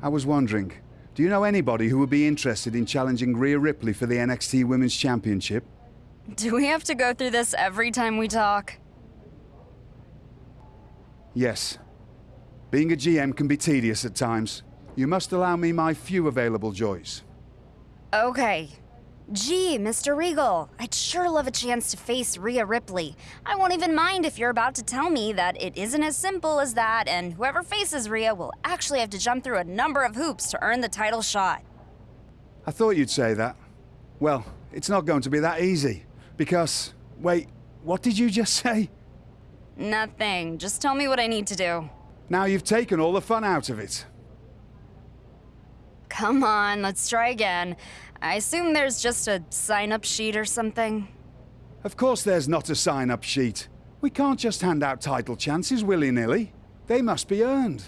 I was wondering, do you know anybody who would be interested in challenging Rhea Ripley for the NXT Women's Championship? Do we have to go through this every time we talk? Yes. Being a GM can be tedious at times. You must allow me my few available joys. Okay. Gee, Mr. Regal, I'd sure love a chance to face Rhea Ripley. I won't even mind if you're about to tell me that it isn't as simple as that, and whoever faces Rhea will actually have to jump through a number of hoops to earn the title shot. I thought you'd say that. Well, it's not going to be that easy. Because, wait, what did you just say? Nothing. Just tell me what I need to do. Now you've taken all the fun out of it. Come on, let's try again. I assume there's just a sign-up sheet or something? Of course there's not a sign-up sheet. We can't just hand out title chances willy-nilly. They must be earned.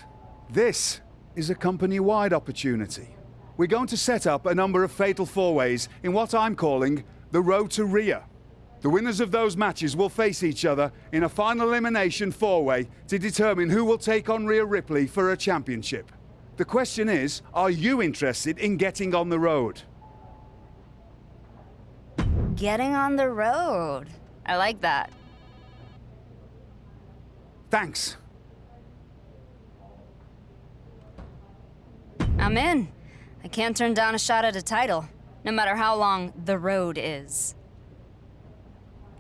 This is a company-wide opportunity. We're going to set up a number of fatal four-ways in what I'm calling the Road to Rhea. The winners of those matches will face each other in a final elimination four-way to determine who will take on Rhea Ripley for a championship. The question is, are you interested in getting on the road? Getting on the road. I like that. Thanks. I'm in. I can't turn down a shot at a title, no matter how long the road is.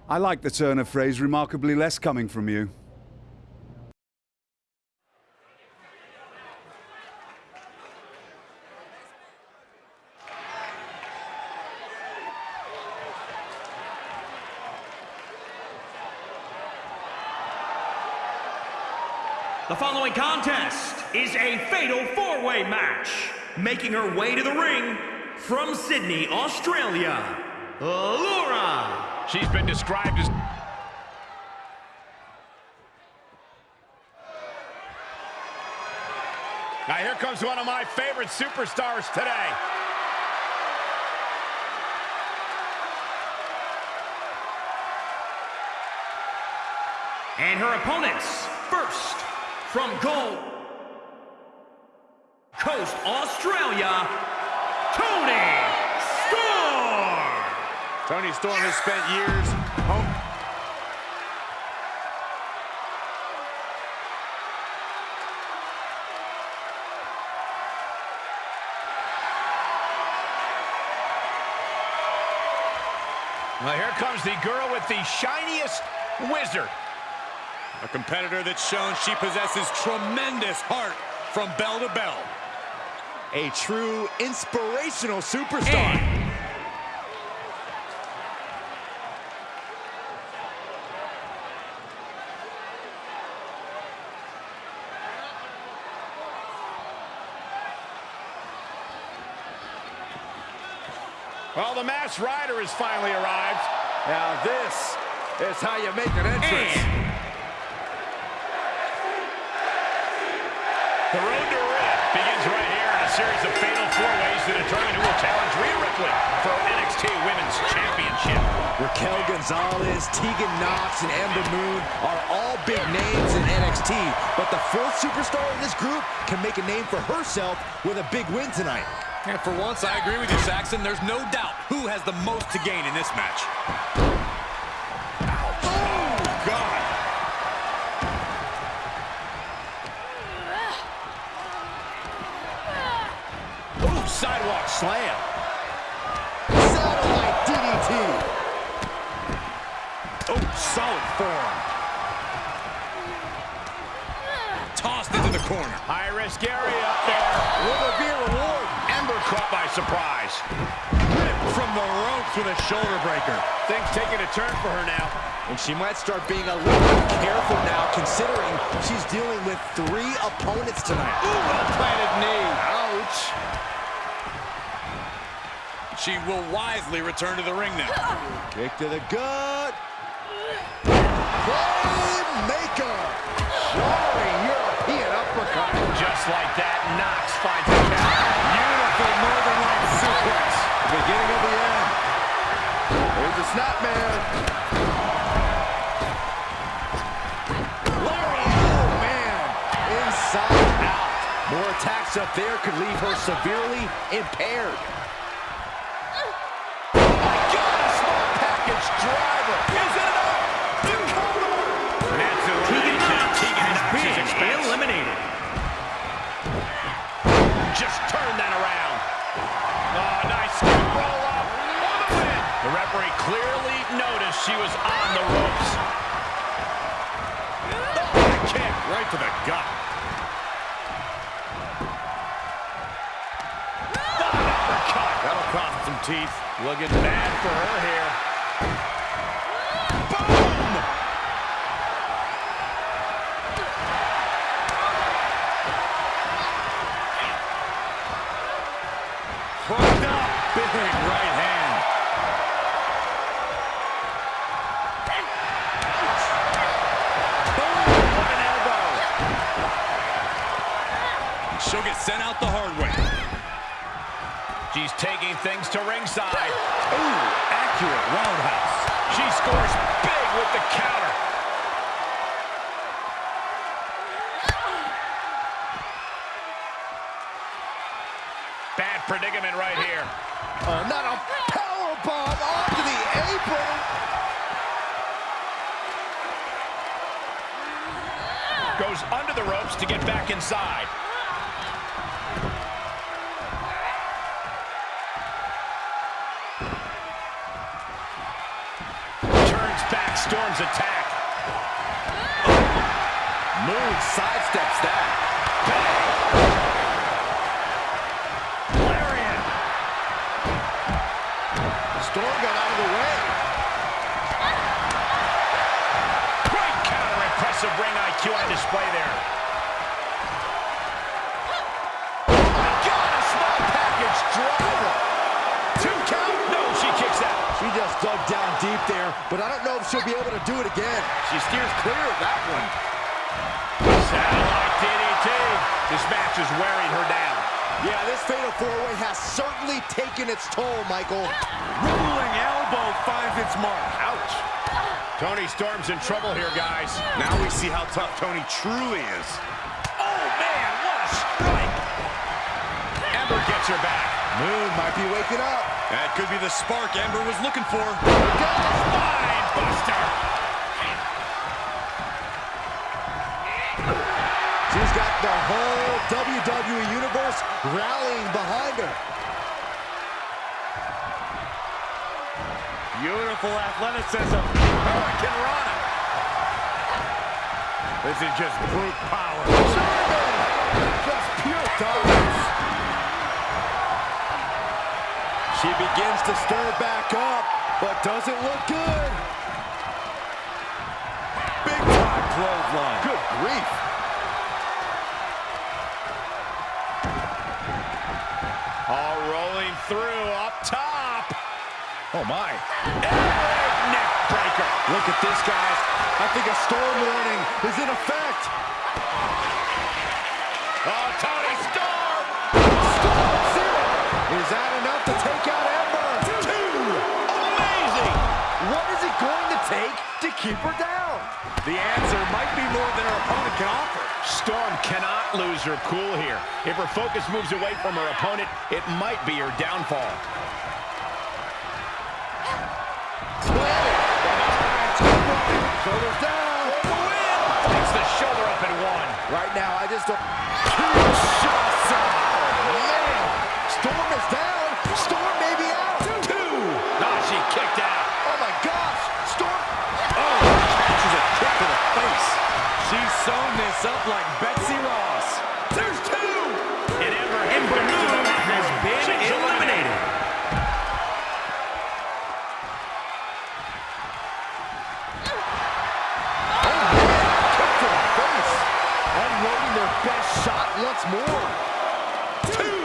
I like the turn of phrase remarkably less coming from you. The following contest is a fatal four-way match. Making her way to the ring from Sydney, Australia, Laura. She's been described as... Now here comes one of my favorite superstars today. And her opponents, first, from Gold Coast, Australia, Toni Storm! Toni Storm has spent years home. Well, here comes the girl with the shiniest wizard. A competitor that's shown she possesses tremendous heart from bell to bell. A true inspirational superstar. And Well, the masked rider has finally arrived. Now this is how you make an entrance. And The road to Rhea begins right here in a series of fatal four-ways to determine who will challenge Rhea Ripley for NXT Women's Championship. Raquel Gonzalez, Tegan Nox, and Ember Moon are all big names in NXT, but the fourth superstar in this group can make a name for herself with a big win tonight. And for once, I agree with you, Saxton. There's no doubt who has the most to gain in this match. Corner. High risk area up there. Will there be a reward? Ember caught by surprise. Ripped from the ropes with a shoulder breaker. Things taking a turn for her now. And she might start being a little bit careful now, considering she's dealing with three opponents tonight. Ooh, well-planted knee. Ouch. She will wisely return to the ring now. Kick to the gut. Like that, Nox finds the count. Beautiful Northern Lights suplex. Beginning of the end. Here's the snapmare. Oh man. Inside out. More attacks up there could leave her severely impaired. Clearly noticed she was on the ropes. Oh, kick right to the gut. That'll cost some teeth. Looking bad for her here. She'll get sent out the hard way. She's taking things to ringside. Ooh, accurate roundhouse. She scores big with the counter. Bad predicament right here. Oh, not a power bomb onto the apron. Goes under the ropes to get back inside. Storm's attack. Moon sidesteps that. Lariat. Storm got out of the way. Great counter, impressive ring IQ on display there. Down deep there, but I don't know if she'll be able to do it again. She steers clear of that one. Satellite DDT. This match is wearing her down. Yeah, this fatal four-way has certainly taken its toll, Michael. Rolling elbow finds its mark. Ouch. Toni Storm's in trouble here, guys. Now we see how tough Toni truly is. Oh, man, what a strike. Ember gets her back. Moon might be waking up. That could be the spark Ember was looking for. Spine buster. She's got the whole WWE Universe rallying behind her. Beautiful athleticism. Hurricanrana. This is just brute power. Just pure dominance. She begins to stir back up, but doesn't look good. Big time clothesline. Good grief. All rolling through up top. Oh, my. Neck breaker. Look at this, guys. I think a storm warning is in effect. Oh, Toni take to keep her down? The answer might be more than her opponent can offer. Storm cannot lose her cool here. If her focus moves away from her opponent, it might be her downfall. Shoulders down. Takes the shoulder up and one. Right now, I just don't... Huge shots out. Man, Storm is down. Storm may be out. Two. Ah, she kicked out. Oh, my gosh. Storm... Oh, catches a kick to the face. She's sewn this up like Betsy Ross. There's two. And Ember Ember Moon has been eliminated. Kick to the face. Unloading their best shot once more. Two.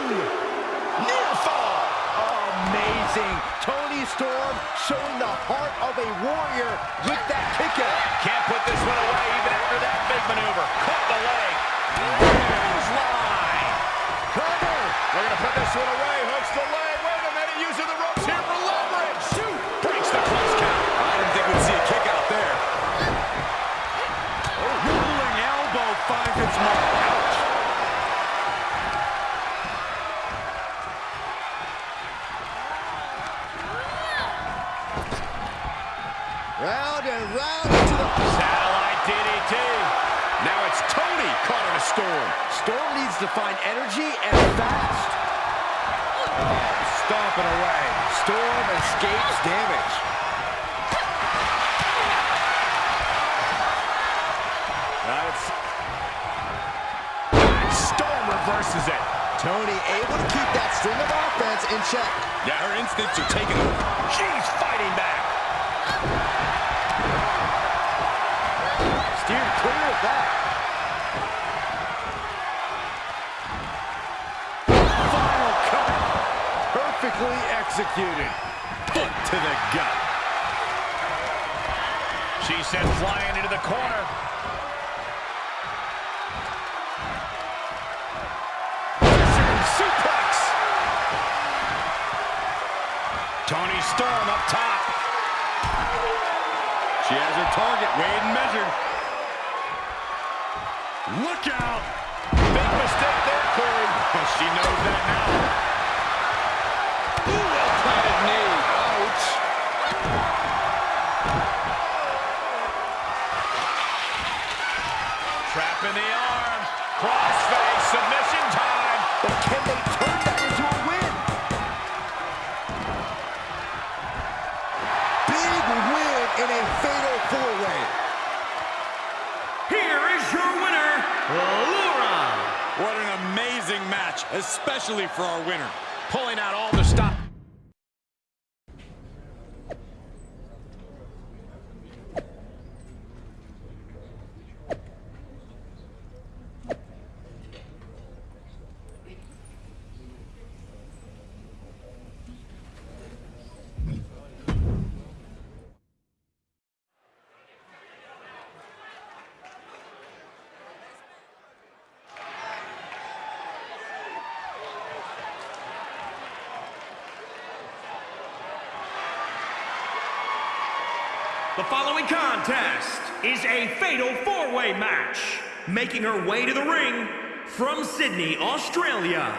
Near fall. Amazing. Toni Storm showing the heart of a warrior with that kick out. Can't put this one away even after that big maneuver. Caught the leg. Clothesline. Cover. They're going to put this one away. To find energy and fast. Oh, stomping away. Storm escapes damage. Storm reverses it. Toni able to keep that string of offense in check. Yeah, her instincts are taking over. She's fighting back. Steered clear of that. Executed. Foot to the gut. She sent flying into the corner. Suplex. Toni Storm up top. She has her target weighed and measured. Look out. Big mistake there, Corey. she knows that now. Ooh, in the arm. Crossface. Submission time. But can they turn that into a win? Big win in a fatal four-way. Here is your winner, Laura. What an amazing match, especially for our winner. Pulling out all the stop. The following contest a fatal four-way match. Making her way to the ring from Sydney, Australia,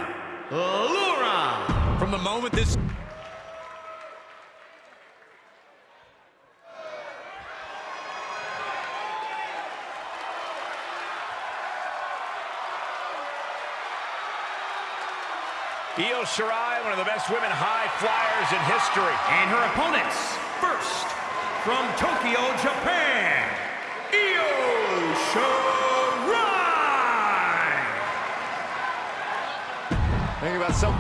Laura. From the moment this Io Shirai, one of the best women high flyers in history. And her opponents, first, from Tokyo, Japan, Think about some.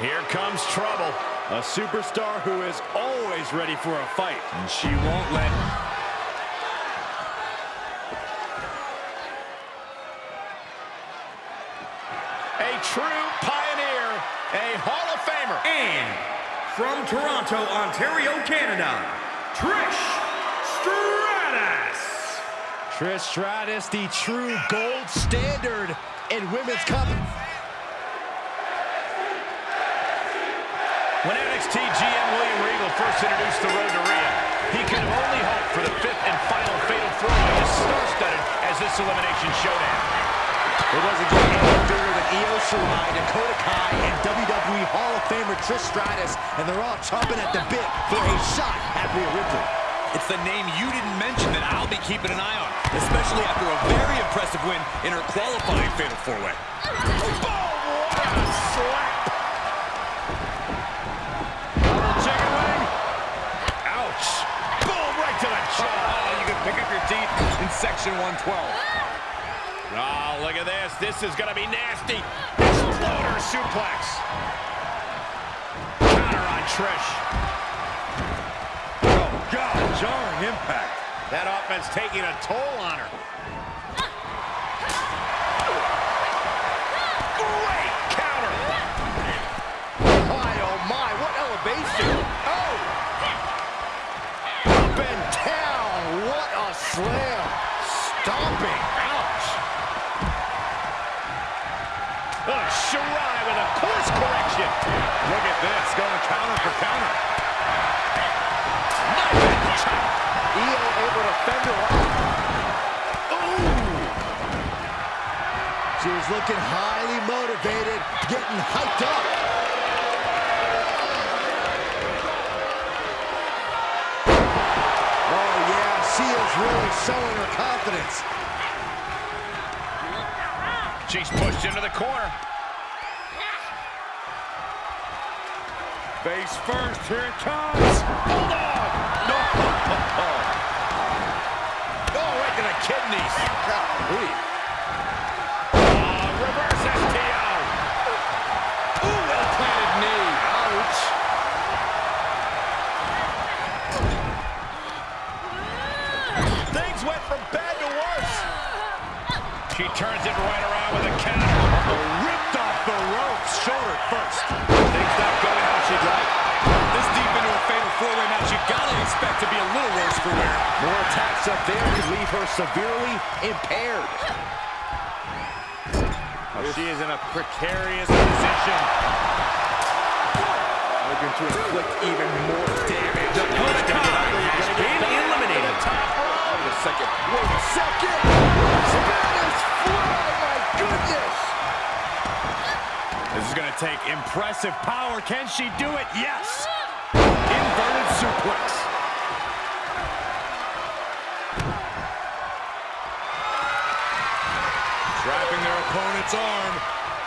Here comes trouble. a superstar who is always ready for a fight. And she won't let true pioneer, a Hall of Famer. And from Toronto, Ontario, Canada, Trish Stratus. Trish Stratus, the true gold standard in women's cup. When NXT GM William Regal first introduced the road to Rhea, he could have only hoped for the fifth and final fatal four-way as star-studded as this elimination showdown. It doesn't get any bigger than Io Shirai, Dakota Kai, and WWE Hall of Famer Trish Stratus, and they're all chomping at the bit for a shot at Rhea Ripley. It's the name you didn't mention that I'll be keeping an eye on, especially after a very impressive win in her qualifying Fatal 4-Way. Chicken wing. Ouch. Boom, right to the jaw. Oh, you can pick up your teeth in Section 112. Oh, look at this. This is going to be nasty. Exploder suplex. Counter on Trish. Oh, God, jarring impact. That offense taking a toll on her. Great counter. My, oh my, what elevation. Oh! Up and down, what a slam. Course. Look at this, going counter for counter. Io able to fend her off. She was looking highly motivated, getting hyped up. Oh, yeah, she is really showing her confidence. She's pushed into the corner. Face first, here it comes. On. No. Oh, right to the kidneys. Golly. Oh, reverse STO. Ooh, well-planted knee. Ouch. Things went from bad to worse. She turns it right around four-way match, you gotta expect to be a little worse for wear. More attacks up there could leave her severely impaired. Oh, she is in a precarious position. Looking to inflict even more damage. Dakota Kai has been eliminated. Wait a second. Wait a second! Spanish fly, my goodness! This is going to take impressive power. Can she do it? Yes. Suplex. Trapping their opponent's arm.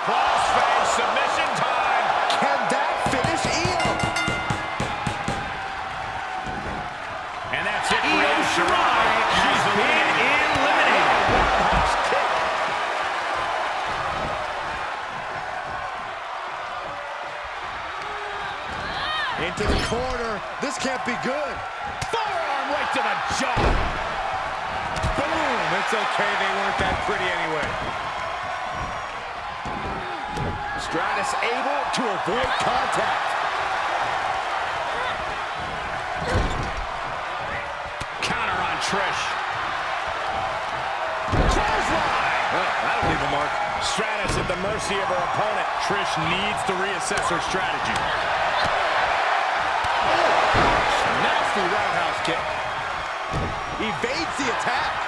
Crossface submission time. Can that finish Io? And that's it for Io Shirai Into the corner. This can't be good. Forearm right to the jaw. Boom. It's okay. They weren't that pretty anyway. Stratus able to avoid contact. Counter on Trish. Clothesline. That'll leave a mark. Stratus at the mercy of her opponent. Trish needs to reassess her strategy. Nasty roundhouse kick. Evades the attack.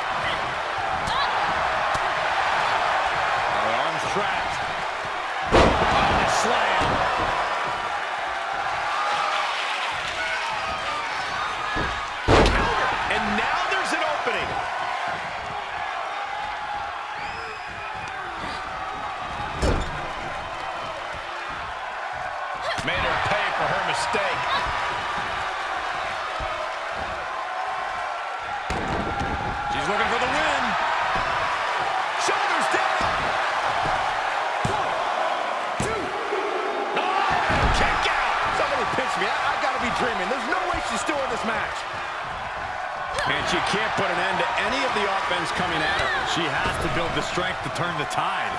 She has to build the strength to turn the tide.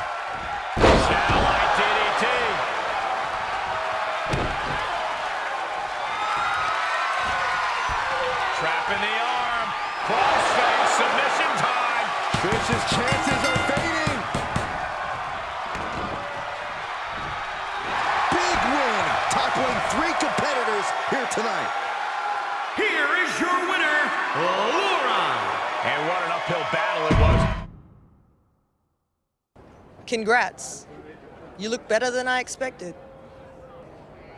Satellite DDT. Trapping the arm. Crossface submission time. Trish's chances are fading. Big win, toppling three competitors here tonight. Here is your winner, Laura. And what an uphill battle. Congrats. You look better than I expected.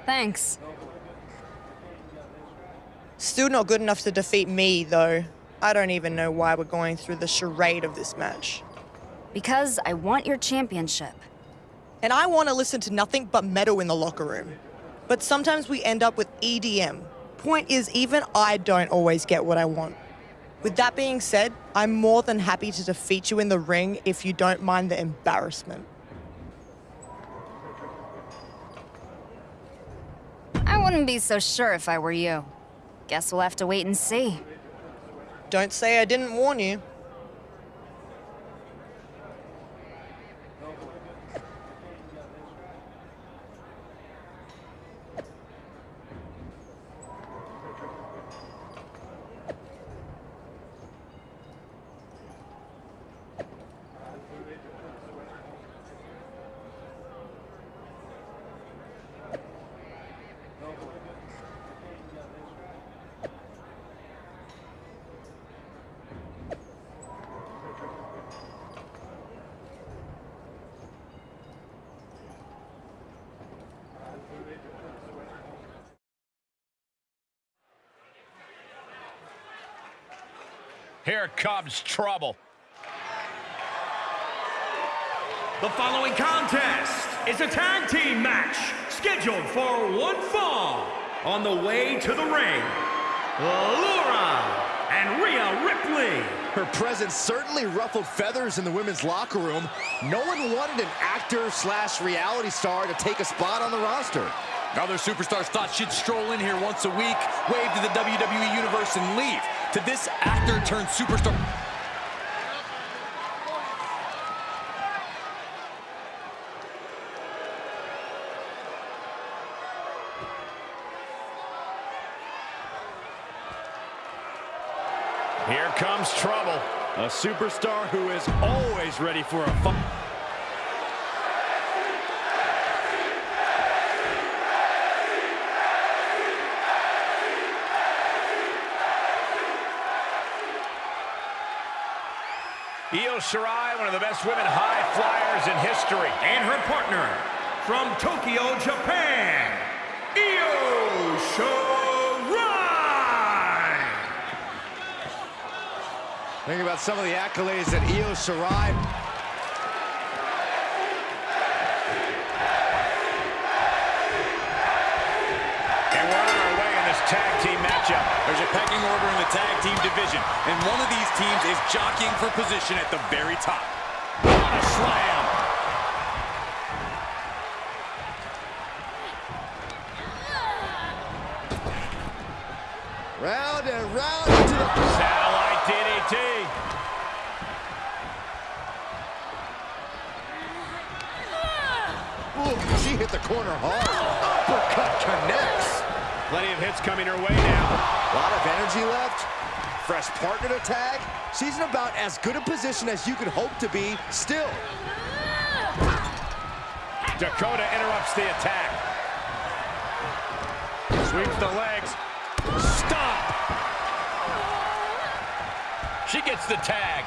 Thanks. Still not good enough to defeat me, though. I don't even know why we're going through the charade of this match. Because I want your championship. And I want to listen to nothing but metal in the locker room. But sometimes we end up with EDM. Point is, even I don't always get what I want. With that being said, I'm more than happy to defeat you in the ring if you don't mind the embarrassment. I wouldn't be so sure if I were you. Guess we'll have to wait and see. Don't say I didn't warn you. Here comes trouble. The following contest is a tag team match scheduled for one fall. On the way to the ring, Laura and Rhea Ripley. Her presence certainly ruffled feathers in the women's locker room. No one wanted an actor slash reality star to take a spot on the roster. Other superstars thought she'd stroll in here once a week, wave to the WWE Universe, and leave. To this actor turned superstar. Here comes trouble. A superstar who is always ready for a fight. Shirai, one of the best women high flyers in history. And her partner from Tokyo, Japan, Io Shirai. Think about some of the accolades that Io Shirai pecking order in the tag team division, and one of these teams is jockeying for position at the very top. What a slam. round and round into the... Satellite DDT. Ooh, she hit the corner hard. Uppercut connects. Plenty of hits coming her way now. A lot of energy left. Fresh partner to tag. She's in about as good a position as you could hope to be still. Dakota interrupts the attack. Sweeps the legs. Stop. She gets the tag.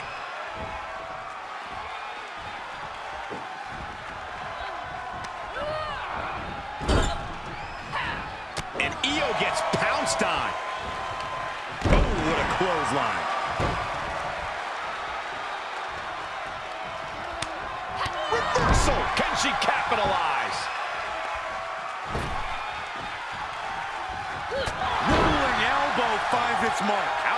And Io gets pounced on. Oh, what a clothesline. Reversal. Can she capitalize? Rolling elbow finds its mark.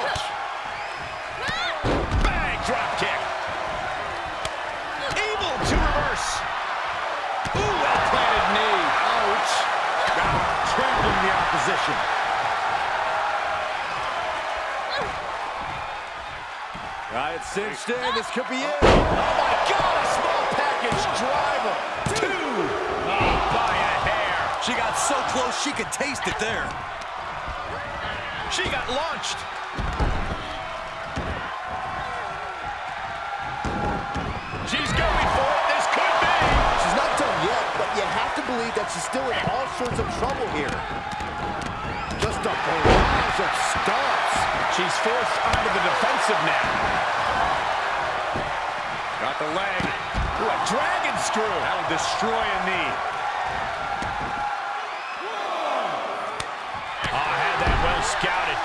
Cinched in. This could be it. Oh, my God, a small package driver. Two. Oh, by a hair. She got so close she could taste it there. She got launched. She's going for it. This could be. She's not done yet, but you have to believe that she's still in all sorts of trouble here. Just a barrage of stomps. She's forced onto the defensive now. Got the leg. Ooh, a dragon screw. That'll destroy a knee. Oh, I had that well scouted.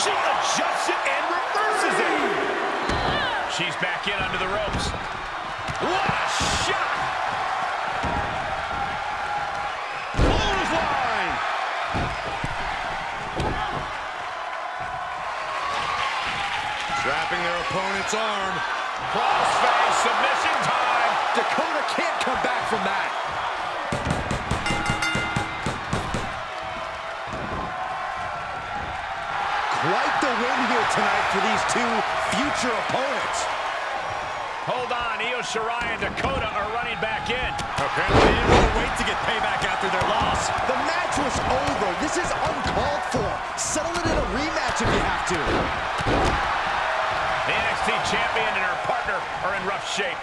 She adjusts it and reverses it. She's back in under the ropes. Opponent's arm. Crossface submission time. Dakota can't come back from that. Quite the win here tonight for these two future opponents. Hold on, Io Shirai and Dakota are running back in. Apparently they didn't to wait to get payback after their loss. The match was over. This is uncalled for. Settle it in a rematch if you have to. The NXT champion and her partner are in rough shape.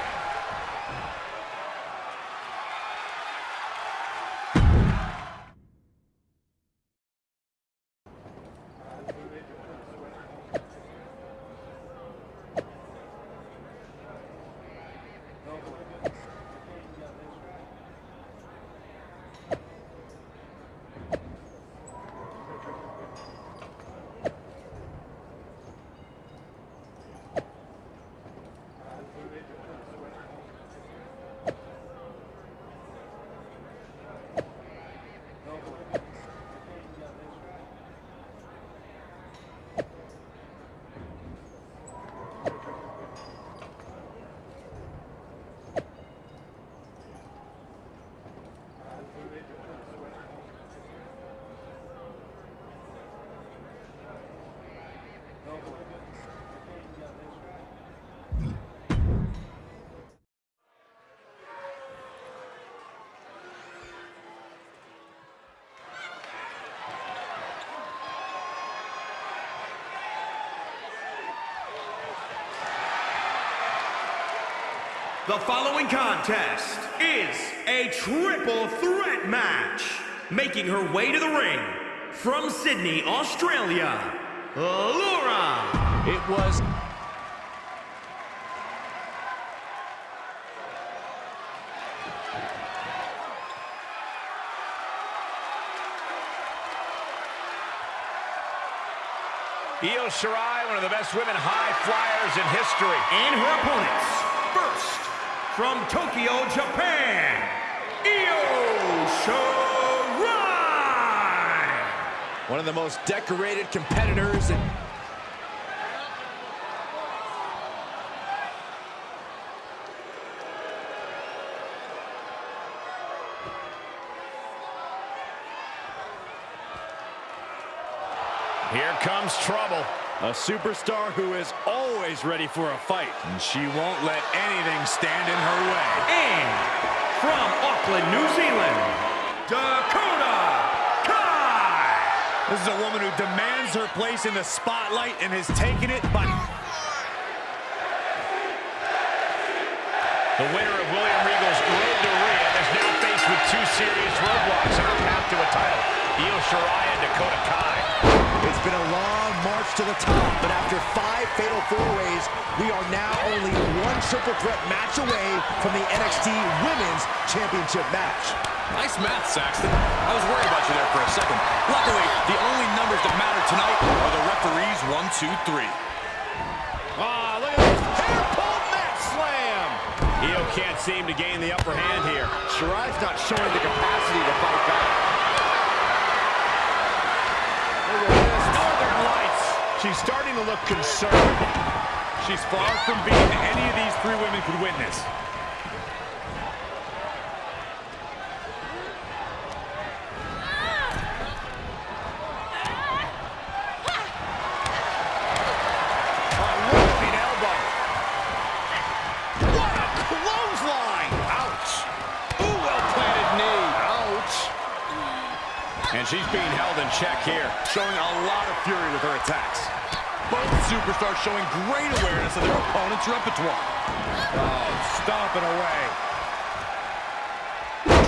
The following contest is a triple threat match. Making her way to the ring from Sydney, Australia, Laura. It was Io Shirai, one of the best women high flyers in history. And her opponents, from Tokyo, Japan, Io Shirai. one of the most decorated competitors in Here comes trouble. A superstar who is always ready for a fight. And she won't let anything stand in her way. And from Auckland, New Zealand, Dakota Kai. This is a woman who demands her place in the spotlight and has taken it by... The winner of William Regal's Road to Rhea is now faced with two serious roadblocks on her path to a title. Io Shirai and Dakota Kai. It's been a long march to the top, but after five fatal four-ways, we are now only one triple threat match away from the NXT Women's Championship match. Nice math, Saxton. I was worried about you there for a second. Luckily, the only numbers that matter tonight are the referees' one, two, three. Ah, look at this. Hair pull mat slam. Io can't seem to gain the upper hand here. Shirai's not showing the capacity to fight back. She's starting to look concerned. She's far from being any of these three women could witness. A whipping elbow. What a clothesline! Ouch! Ooh, well-planted knee. Ouch! And she's being held in check here. Showing a lot of fury with her attacks. Both superstars showing great awareness of their opponent's repertoire. Oh, stomping away.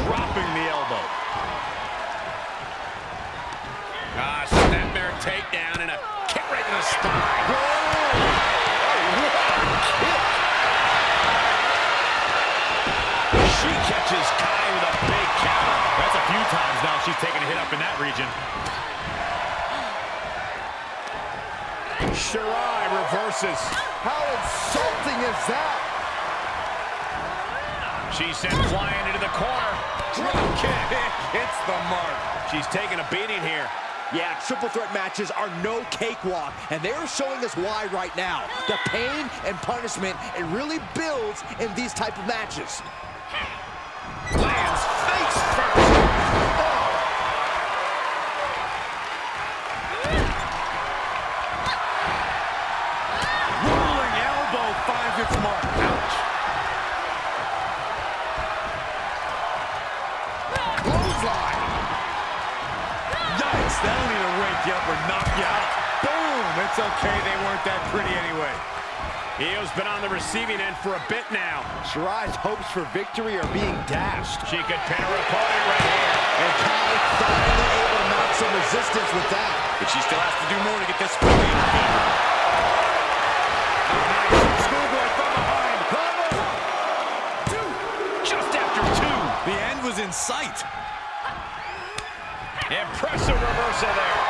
Dropping the elbow. Ah, snapmare takedown and a kick right to the spine. She catches Kai with a big counter. That's a few times now she's taken a hit up in that region. Shirai reverses. How insulting is that? She's sent flying into the corner. Drop kick. Hits the mark. She's taking a beating here. Yeah, triple threat matches are no cakewalk, and they're showing us why right now. The pain and punishment, it really builds in these type of matches. Okay, they weren't that pretty anyway. Io's been on the receiving end for a bit now. Shirai's hopes for victory are being dashed. She could pin her opponent right here. And Kai finally able to mount some resistance with that. But she still has to do more to get this fully in her favor. Schoolboy from behind. Cover. Two. Just after two. The end was in sight. Impressive reversal there.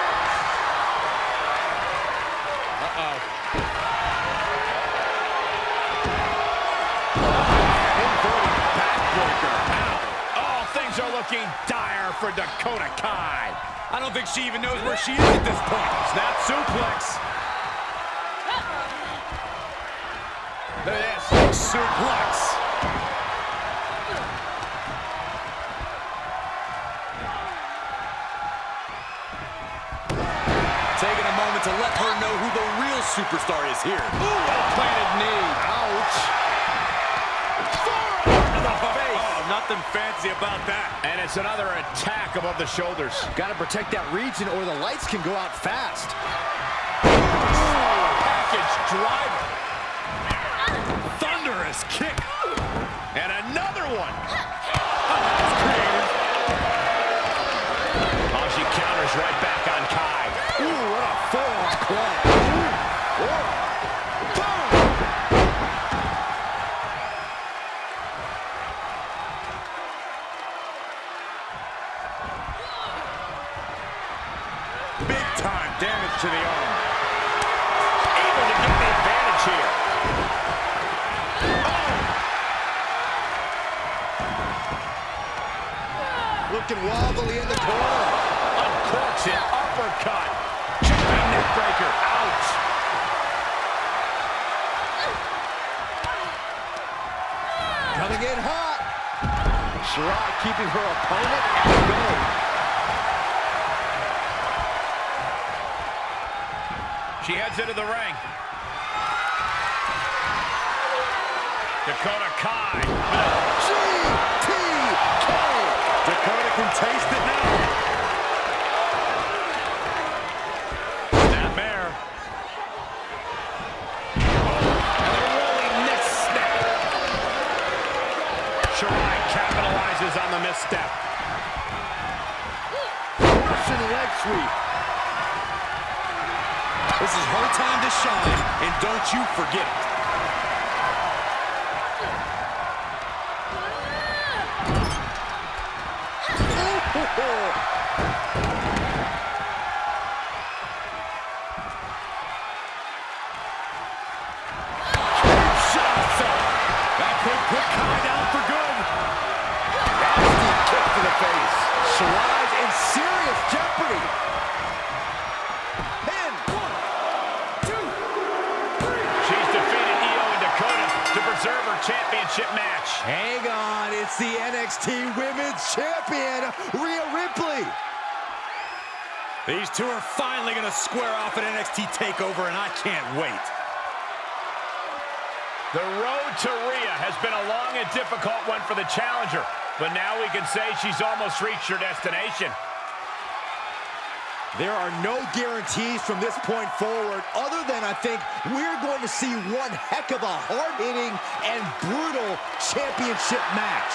Things are looking dire for Dakota Kai. I don't think she even knows where she is at this point. Snap suplex. Look at this. Suplex. Taking a moment to let her know who the real superstar is here. Ooh, well-planted knee. Ouch. nothing fancy about that. And it's another attack above the shoulders. Got to protect that region or the lights can go out fast. Ooh, package driver. Thunderous kick. And another one. Oh, she counters right back on Kai. Ooh, what a forearm club. Ooh. To the arm. Able to get the advantage here. Oh! Looking wobbly in the corner. Uncorks it. Uppercut. Jumping neckbreaker. Ouch. Coming in hot. Shirai keeping her opponent at bay. She heads into the ring. Dakota Kai. GTK. Dakota can taste it now. Snapmare. And a rolling neck snap. Shirai capitalizes on the misstep. Russian leg sweep. Her time to shine, and don't you forget it. Shots These two are finally going to square off at NXT TakeOver, and I can't wait. The road to Rhea has been a long and difficult one for the challenger, but now we can say she's almost reached her destination. There are no guarantees from this point forward, other than I think we're going to see one heck of a hard-hitting and brutal championship match.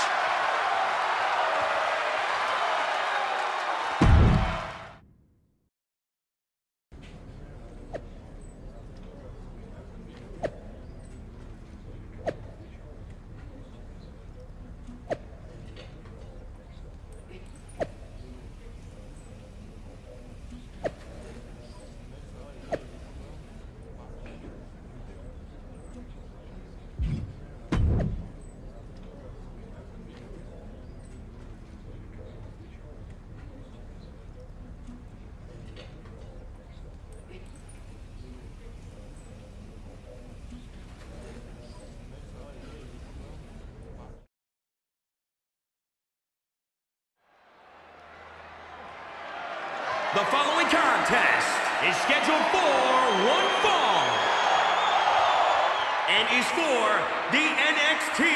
The following contest is scheduled for one fall and is for the NXT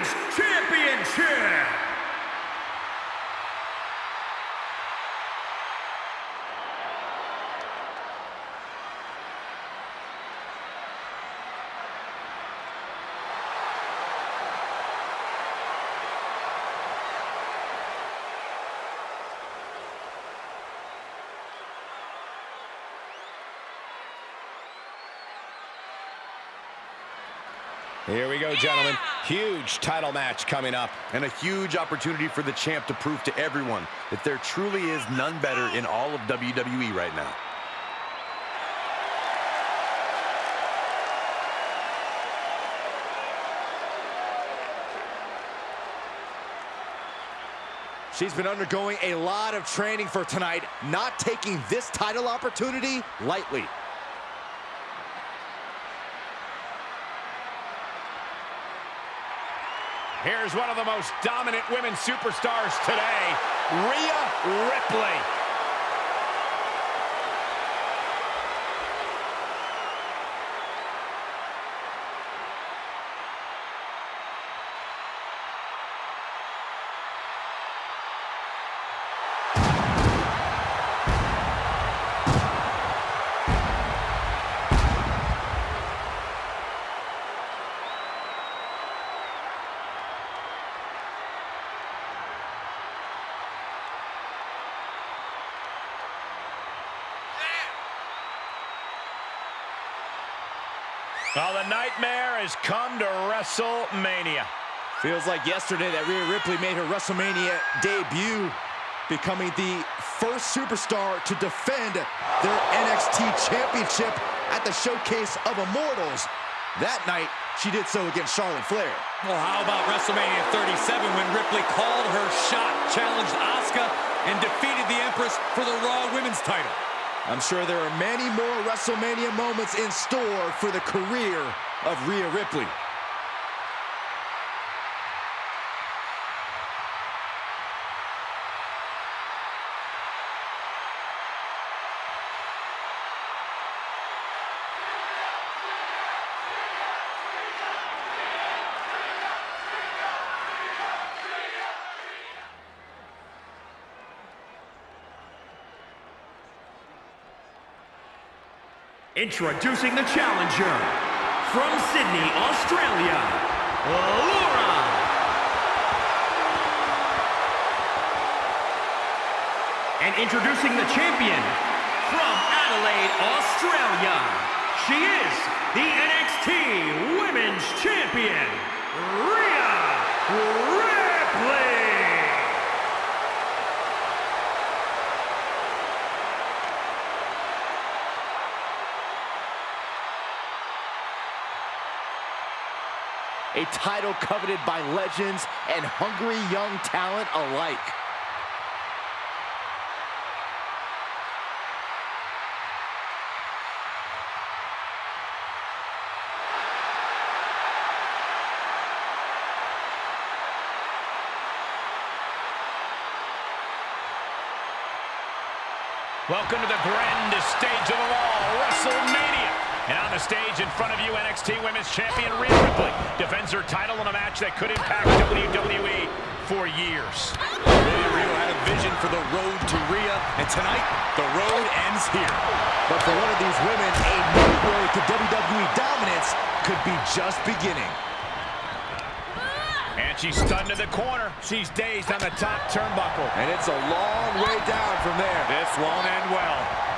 Women's Championship. Here we go, gentlemen. Huge title match coming up. And a huge opportunity for the champ to prove to everyone that there truly is none better in all of WWE right now. She's been undergoing a lot of training for tonight, not taking this title opportunity lightly. Here's one of the most dominant women superstars today, Rhea Ripley. Well, the nightmare has come to WrestleMania. Feels like yesterday that Rhea Ripley made her WrestleMania debut, becoming the first superstar to defend their NXT Championship at the Showcase of Immortals. That night, she did so against Charlotte Flair. Well, how about WrestleMania 37 when Ripley called her shot, challenged Asuka, and defeated the Empress for the Raw Women's title? I'm sure there are many more WrestleMania moments in store for the career of Rhea Ripley. Introducing the challenger from Sydney, Australia, Laura. And introducing the champion from Adelaide, Australia. She is the NXT Women's Champion, Rhea Ripley. A title coveted by legends and hungry young talent alike. Welcome to the grandest stage of them all, WrestleMania. And on the stage in front of you, NXT Women's Champion Rhea Ripley defends her title in a match that could impact WWE for years. William Rio had a vision for the road to Rhea, and tonight, the road ends here. But for one of these women, a new road to WWE dominance could be just beginning. And she's stunned in the corner. She's dazed on the top turnbuckle. And it's a long way down from there. This won't end well.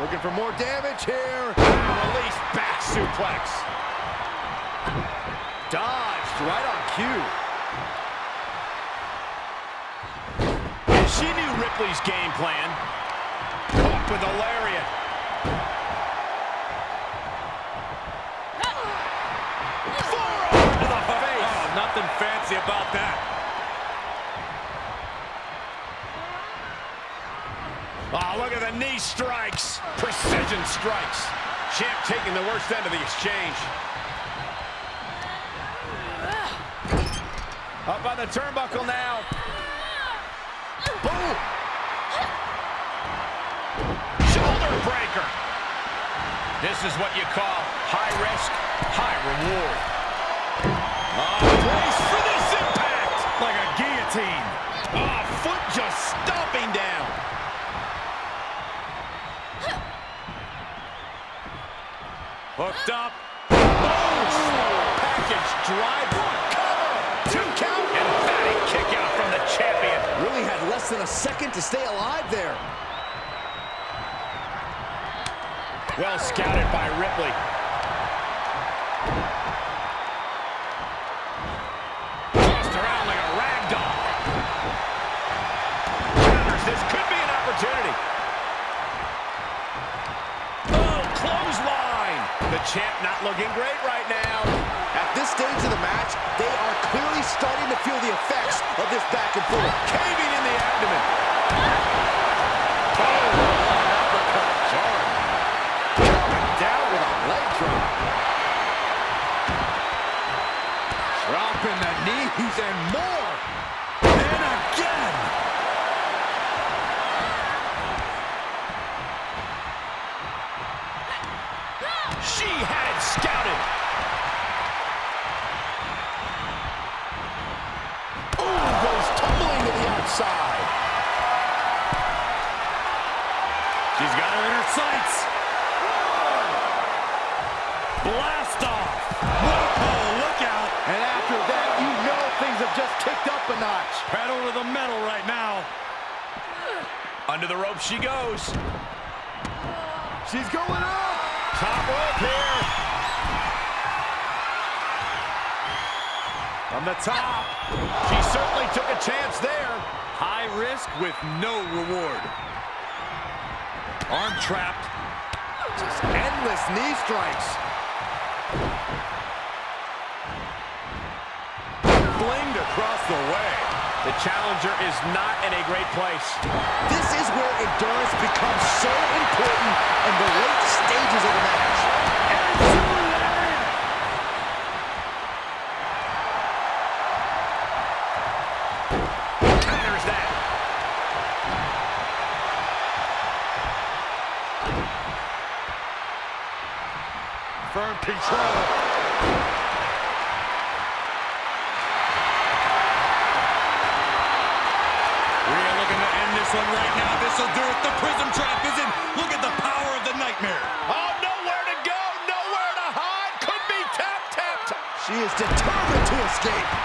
Looking for more damage here. Release back suplex. Dodged right on cue. She knew Ripley's game plan. Caught with a lariat. Oh, look at the knee strikes. Precision strikes. Champ taking the worst end of the exchange. Up on the turnbuckle now. Boom! Shoulder breaker. This is what you call high risk, high reward. Oh, brace for this impact. Like a guillotine. Oh, foot just stomping down. Hooked up. Package driver. Cover. Two count. Emphatic kick out from the champion. Really had less than a second to stay alive there. Well scouted by Ripley. Looking great right now. At this stage of the match, they are clearly starting to feel the effects of this back and forth. Caving in the abdomen. Oh, Down with a leg drop. Dropping the knees and more. the rope she goes. She's going up. Top rope here. From the top. She certainly took a chance there. High risk with no reward. Arm trapped. Just endless knee strikes. Blinged across the way. The challenger is not in a great place. This is where endurance becomes so important in the late stages of the match. Counters that. Firm control. Will do it. The Prism Trap is in. Look at the power of the Nightmare. Oh, nowhere to go, nowhere to hide. Could be tap tapped. She is determined to escape.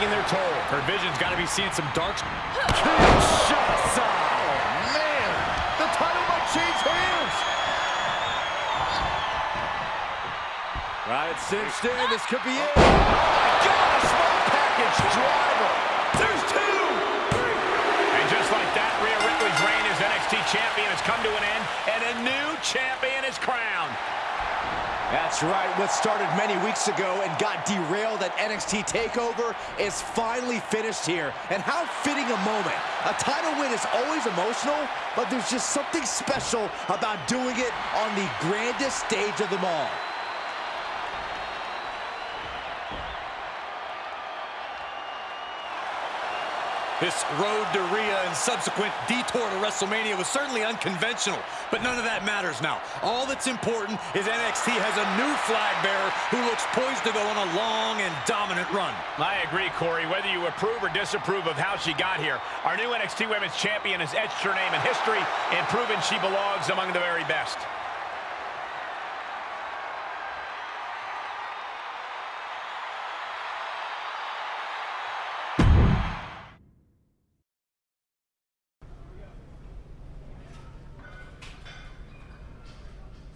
Taking their toll. Her vision's got to be seeing some dark... Kinshasa. Oh, man. The title might change hands. Right, it's cinched in. This could be it. Oh, my God. A small package driver. There's two. And just like that, Rhea Ripley's reign as NXT champion has come to an end, and a new champion is crowned. That's right. What started many weeks ago and got derailed at NXT TakeOver is finally finished here. And how fitting a moment. A title win is always emotional, but there's just something special about doing it on the grandest stage of them all. This road to Rhea and subsequent detour to WrestleMania was certainly unconventional, but none of that matters now. All that's important is NXT has a new flag bearer who looks poised to go on a long and dominant run. I agree, Corey. Whether you approve or disapprove of how she got here, our new NXT Women's Champion has etched her name in history and proven she belongs among the very best.